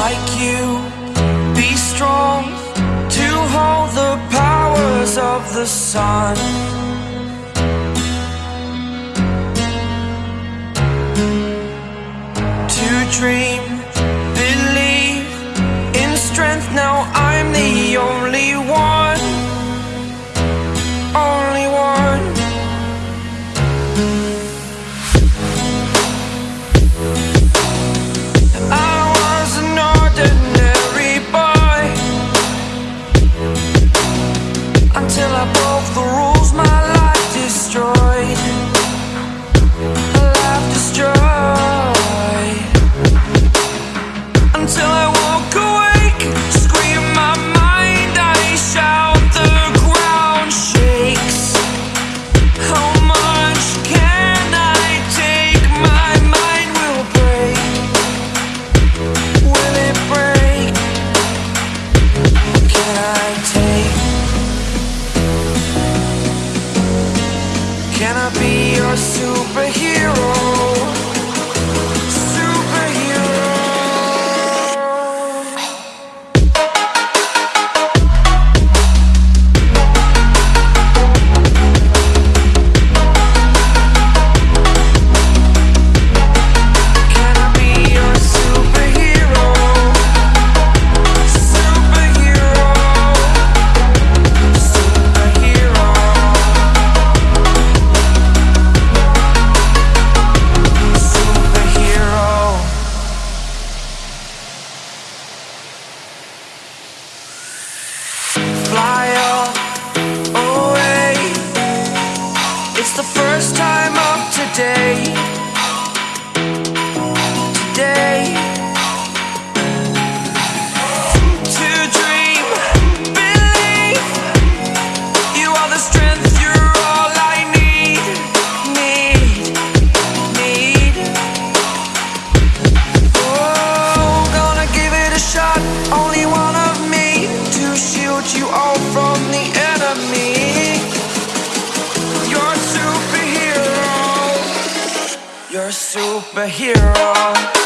like you. Be strong to hold the powers of the sun. To dream, be your superhero? The first time of today. Today. To dream, believe. You are the strength. You're all I need. Need. Need. Oh, gonna give it a shot. Only one of me to shield you all from the enemy. Superhero.